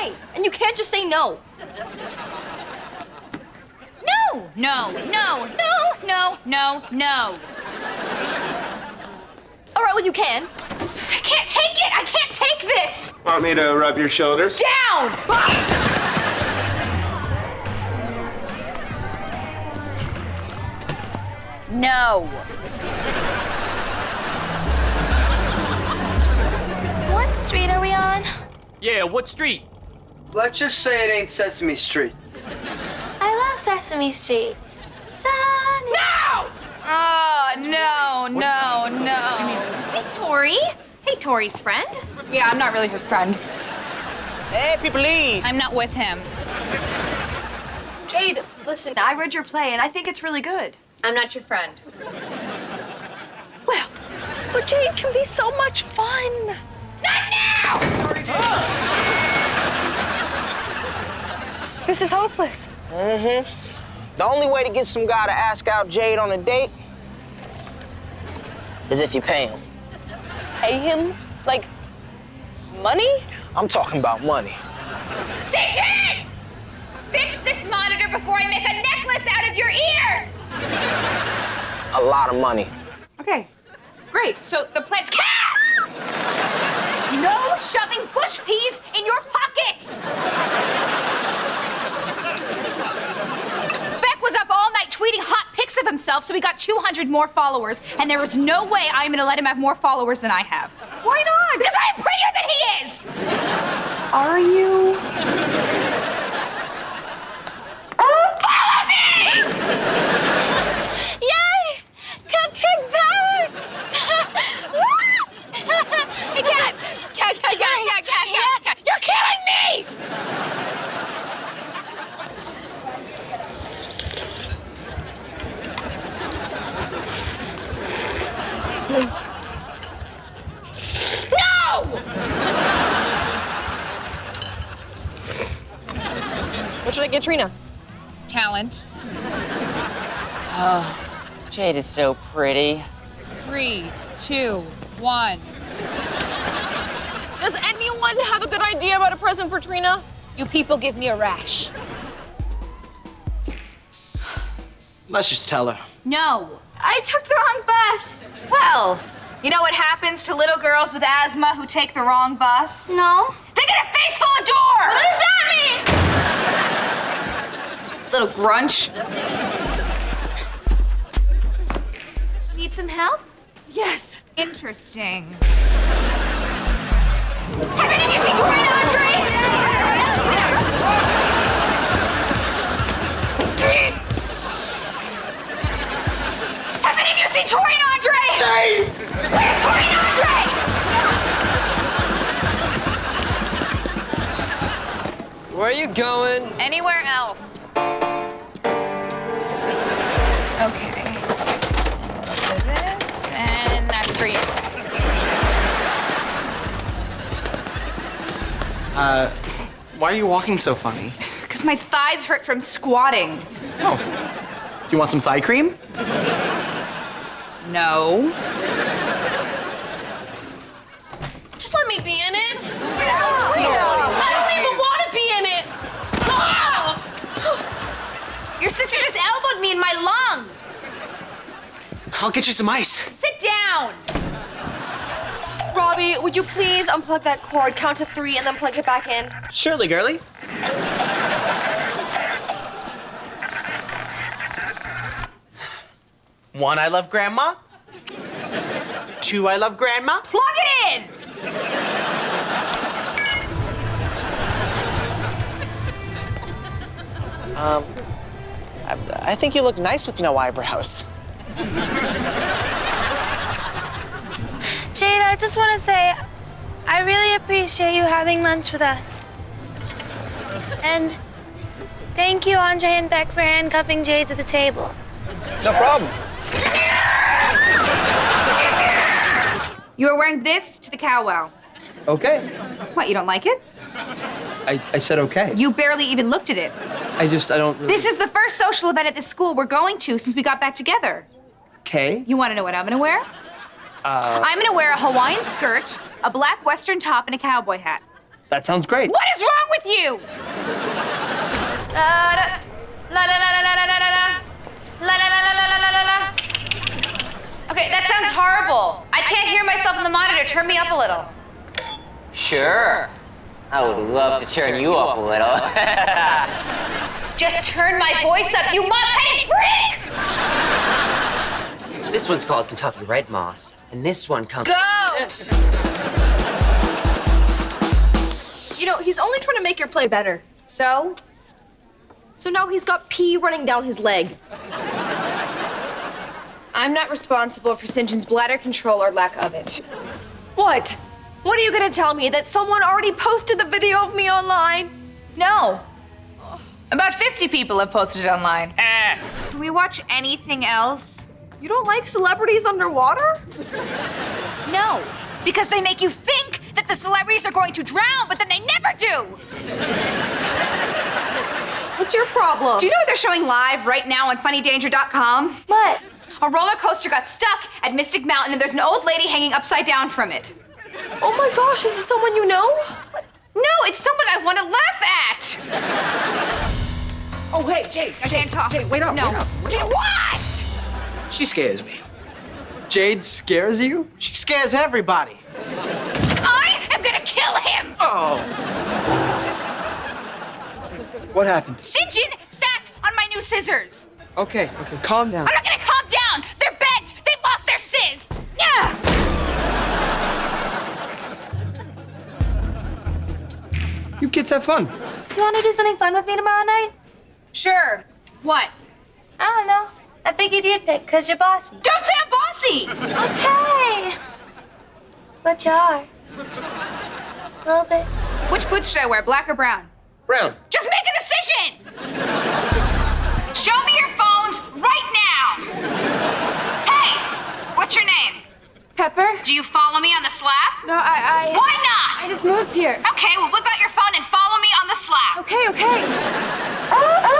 play, and you can't just say no. No, no, no, no, no, no, no. All right, well, you can. I can't take it. I can't take this. Want me to rub your shoulders? Down. No. What street are we on? Yeah, what street? Let's just say it ain't Sesame Street. I love Sesame Street. Sunny. No! Oh, no, no, no. Hey, Tori. Hey, Tori's friend. Yeah, I'm not really her friend. Hey, people, please. I'm not with him. Jade, listen, I read your play, and I think it's really good. I'm not your friend. Well, but Jade can be so much fun. Not now! This is hopeless. Mm-hmm. The only way to get some guy to ask out Jade on a date is if you pay him. Pay him? Like, money? I'm talking about money. CJ! Fix this monitor before I make a necklace out of your ears! A lot of money. Okay, great. So the plan's cat! No shoving bush peas in your pockets! Beck was up all night tweeting hot pics of himself, so he got 200 more followers, and there is no way I'm gonna let him have more followers than I have. Why not? Because I'm prettier than he is! Are you? Follow me! Yay! Cupcake power! Hey, cat! Cat, cat, cat, cat, cat, cat, cat! You're killing me! No! What should I get Trina? Talent. Oh, Jade is so pretty. Three, two, one. Does anyone have a good idea about a present for Trina? You people give me a rash. Let's just tell her. No. I took the wrong bus. Well, you know what happens to little girls with asthma who take the wrong bus? No. They get a face full of door! What is that mean? Little grunch. Need some help? Yes. Interesting. Have any of you seen Tori and Andre? Have any of you seen Tori and Andre? Where's Tori and Andre? Where are you going? Anywhere else. Okay. So this, and that's for you. Uh, why are you walking so funny? Because my thighs hurt from squatting. Oh. You want some thigh cream? No. Just let me be in it. I don't even want to be in it. Your sister just me in my lung. I'll get you some ice. Sit down. Robbie, would you please unplug that cord, count to three, and then plug it back in? Surely, girly. One, I love grandma. Two, I love grandma. Plug it in. Um, I, I think you look nice with no eyebrows. Jade, I just want to say, I really appreciate you having lunch with us. And thank you, Andre and Beck, for handcuffing Jade to the table. No problem. You are wearing this to the cow wow. Okay. What, you don't like it? I, I said okay. You barely even looked at it. I just, I don't really... This is the first social event at this school we're going to since we got back together. Okay. You want to know what I'm going to wear? Uh... I'm going to wear a Hawaiian skirt, a black western top, and a cowboy hat. That sounds great. What is wrong with you? Okay, that sounds horrible. I can't hear myself on the monitor. Turn me up a little. Sure. I would love to turn you up a little. Just turn my voice up, you mop-headed freak! This one's called Kentucky Red Moss, and this one comes. Go! You know, he's only trying to make your play better. So? So now he's got pee running down his leg. I'm not responsible for Sinjin's bladder control or lack of it. What? What are you gonna tell me? That someone already posted the video of me online? No. About 50 people have posted it online. Eh. Can we watch anything else? You don't like celebrities underwater? No. Because they make you think that the celebrities are going to drown, but then they never do. What's your problem? Do you know what they're showing live right now on funnydanger.com? What? A roller coaster got stuck at Mystic Mountain and there's an old lady hanging upside down from it. oh my gosh, is this someone you know? No, it's someone I want to laugh at. Oh, hey, Jade. I can't talk. Jade, wait up, No. wait up. Wait Jade, up. what? She scares me. Jade scares you? She scares everybody. I am gonna kill him. Oh. What happened? Sinjin sat on my new scissors. Okay, okay, calm down. I'm not gonna calm down. They're bent. They've lost their sizz. Yeah. You kids have fun. Do you want to do something fun with me tomorrow night? Sure. What? I don't know. I figured you'd pick because you're bossy. Don't say I'm bossy. Okay. But you are. A little bit. Which boots should I wear, black or brown? Brown. Just make a decision! Show me your phones right now! Hey! What's your name? Pepper? Do you follow me on the slap? No, I, I. Why not? I just moved here. Okay, well, whip out your phone and follow me on the slap. Okay, okay. All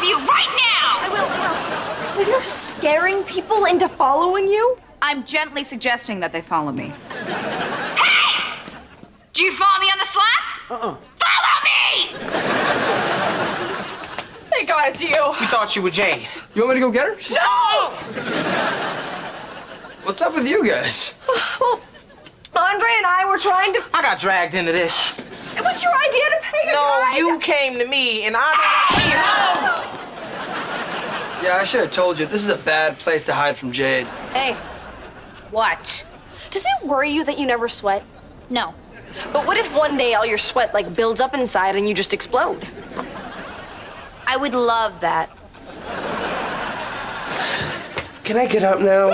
of you, right now! I will, I will. So you're scaring people into following you? I'm gently suggesting that they follow me. Hey! Do you follow me on the slap? Uh-uh. Follow me! Thank God it's you. We thought you were Jade. You want me to go get her? No! What's up with you guys? Well, Andre and I were trying to. I got dragged into this. It was your idea to pay a No, guy. you came to me and I. Yeah, I should have told you. This is a bad place to hide from Jade. Hey, What? does it worry you that you never sweat? No. But what if one day all your sweat like builds up inside and you just explode? I would love that. Can I get up now? No!